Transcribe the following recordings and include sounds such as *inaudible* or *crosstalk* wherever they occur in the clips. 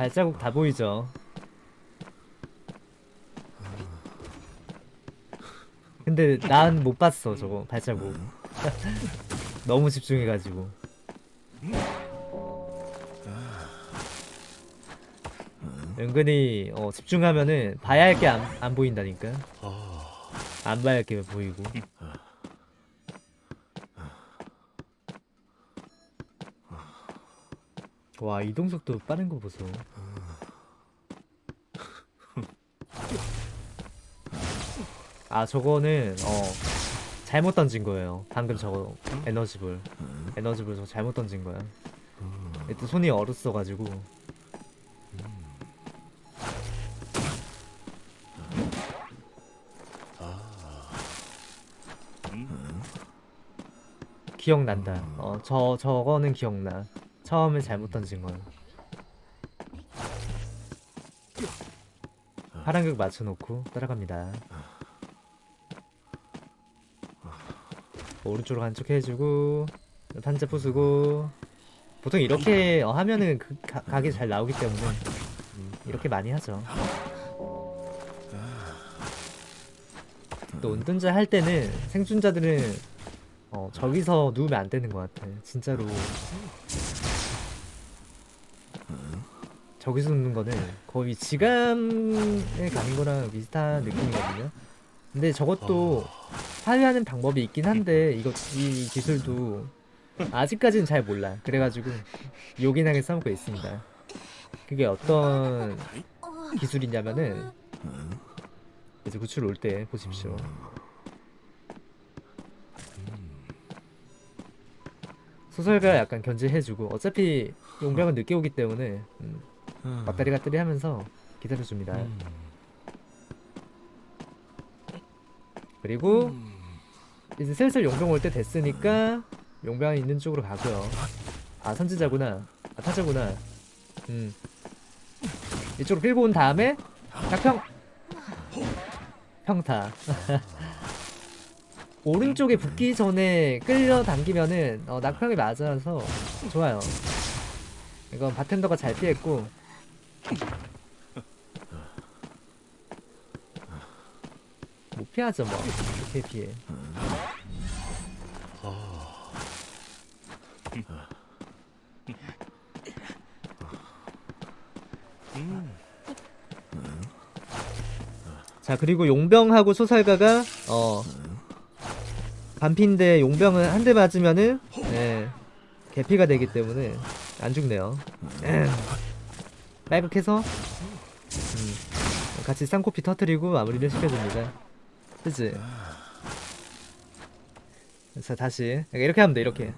발자국 다 보이죠. 근데 난 못 봤어 저거 발자국. *laughs* 너무 집중해가지고. 은근히 어, 집중하면은 봐야 할 게안안 보인다니까. 안 봐야 할 게 보이고. 와 이동 속도 빠른 거 보소. *laughs* 아 저거는 어 잘못 던진 거예요. 방금 저거 에너지볼 에너지볼 저거 잘못 던진 거야. 일단 손이 얼었어가지고 기억난다. 어 저 저거는 기억나. 처음에 잘못 던진 건. 파란극 맞춰놓고 따라갑니다. 오른쪽으로 간척 해주고 탄자 부수고 보통 이렇게 어, 하면은 그 가, 각이 잘 나오기 때문에 음, 이렇게 많이 하죠. 또 운전자 할 때는 생존자들은 어, 저기서 누우면 안 되는 것 같아. 진짜로. 저기서 눕는 거는 거의 지감에 가는 거랑 비슷한 느낌이거든요. 근데 저것도 파괴하는 방법이 있긴 한데 이거 이 기술도 아직까지는 잘 몰라. 그래가지고 요긴하게 써먹고 있습니다. 그게 어떤 기술이냐면은 이제 구출 올 때 보십시오. 소설가 약간 견제해주고 어차피 용병은 늦게 오기 때문에 음, 맞다리 갔다리 하면서 기다려줍니다. 그리고 이제 슬슬 용병 올 때 됐으니까 용병 있는 쪽으로 가고요. 아 선지자구나. 아 타자구나. 음 이쪽으로 끌고 온 다음에 낙평 평타. *laughs* 오른쪽에 붙기 전에 끌려당기면은 어, 낙평이 맞아서 좋아요. 이건 바텐더가 잘 피했고 못 피하죠 뭐. 어떻게 피해. 자 그리고 용병하고 소살가가 어 반피인데 용병은 한 대 맞으면은 예 개피가 되기 때문에 안 죽네요 빨백해서 음, 같이 쌍코피 터트리고 마무리를 시켜줍니다. 그치? 자 다시 그러니까 이렇게 하면 돼 이렇게.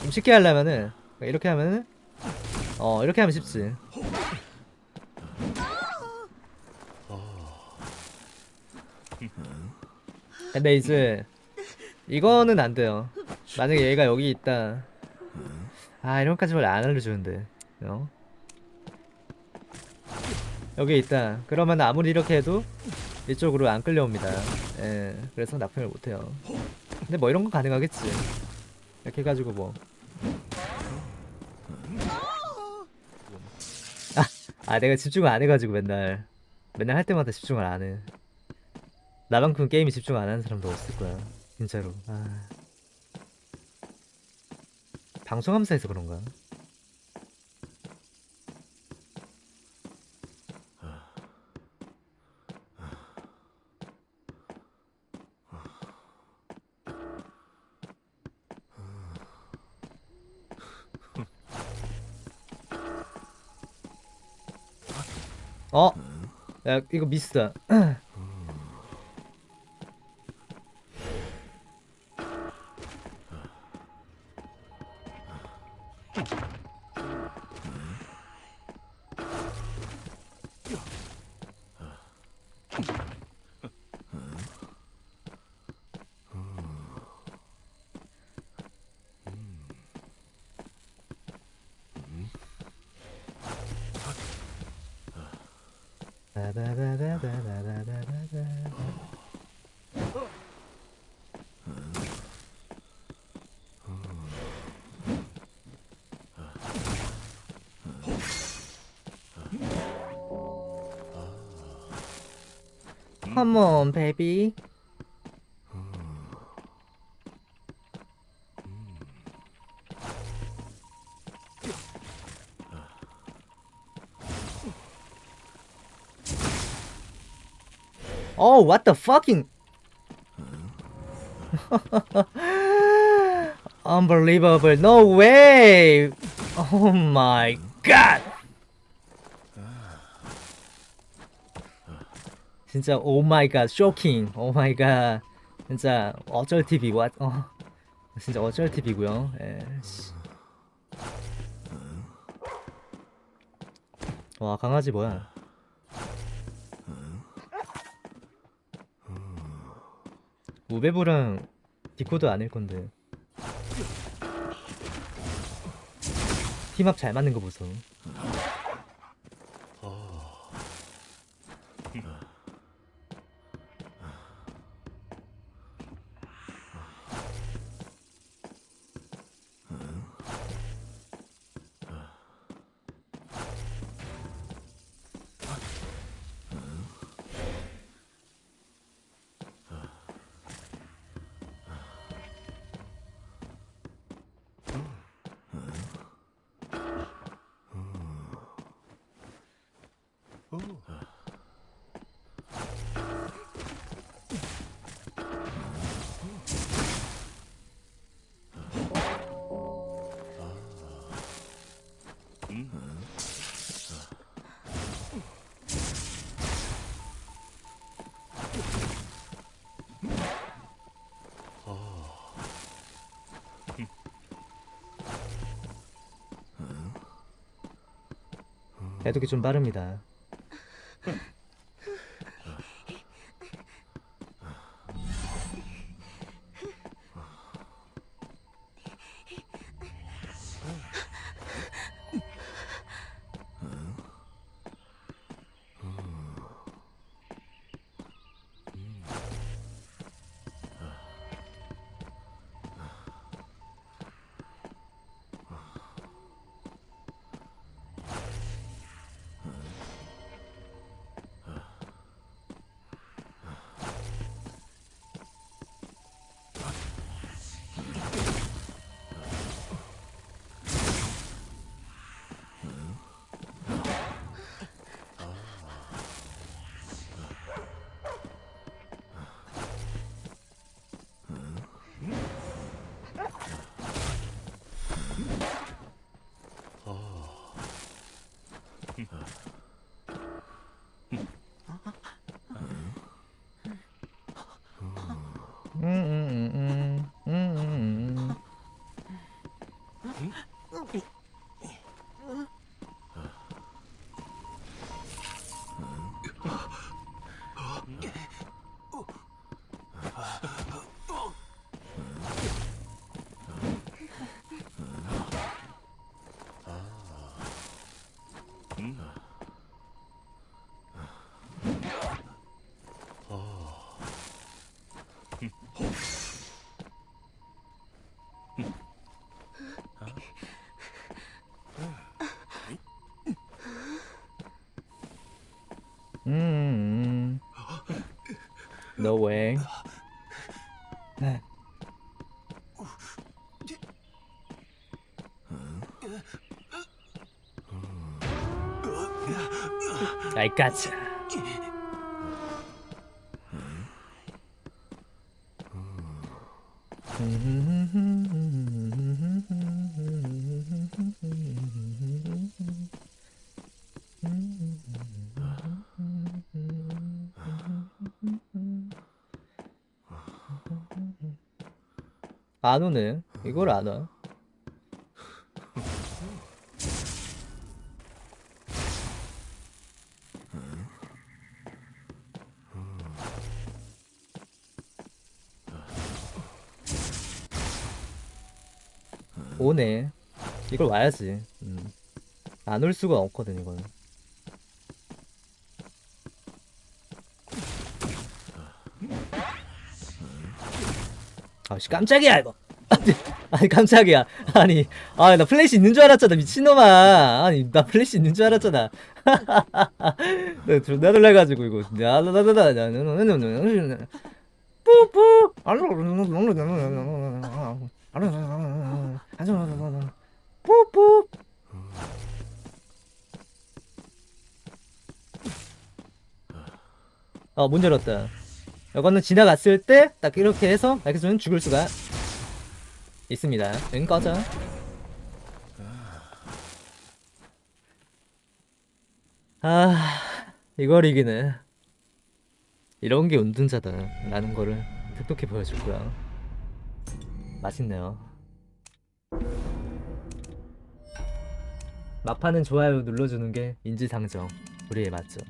좀 쉽게 하려면은 그러니까 이렇게 하면은 어 이렇게 하면 쉽지. 근데 이제 이거는 안 돼요. 만약에 얘가 여기 있다. 아 이런 것까지 원래 안 알려주는데 어? 여기 있다. 그러면 아무리 이렇게 해도 이쪽으로 안 끌려옵니다. 예 그래서 납품을 못해요. 근데 뭐 이런 건 가능하겠지. 이렇게 해가지고 뭐. 아, 아 내가 집중을 안 해가지고 맨날. 맨날 할 때마다 집중을 안해. 나만큼 게임에 집중 안 하는 사람도 없을 거야. 진짜로. 아. 방송하면서 해서 그런가 어? 야 이거 미스다 *clears throat* Come on, baby. Oh, what the fucking Unbelievable. No way. Oh my god. 진짜 oh my god 쇼킹. oh my god. 진짜 어쩔 TV 와 어. 진짜 어쩔 TV고요. 예. 씨. 와, 강아지 뭐야? 우베부랑 디코드 아닐 건데. 팀합 잘 맞는 거 보소. 해독이 좀 빠릅니다. 음, 음, 음, 음, 음, 음. 음, 음. No way. 네. I gotcha. 안 오네. 이걸 안 와. 오네. 이걸 와야지. 음. 안 올 수가 없거든 이거는. 아씨 깜짝이야 이거. 아니, 깜짝이야 아니 아 나 플래시 있는 줄 알았잖아 미친놈아 아니 나 플래시 있는 줄 알았잖아 나 존나 놀라가지고 이거 야라라라라 뿌뿌 뿌뿌 어문 열었다 이거는 지나갔을 때 딱 이렇게 해서 알겠으면 죽을 수가 있습니다. 응 꺼져. 아 이걸 이기네. 이런 게 운둔자다 라는 거를 똑똑히 보여줄 거야 맛있네요. 마파는 좋아요 눌러주는 게 인지상정. 우리의 맞죠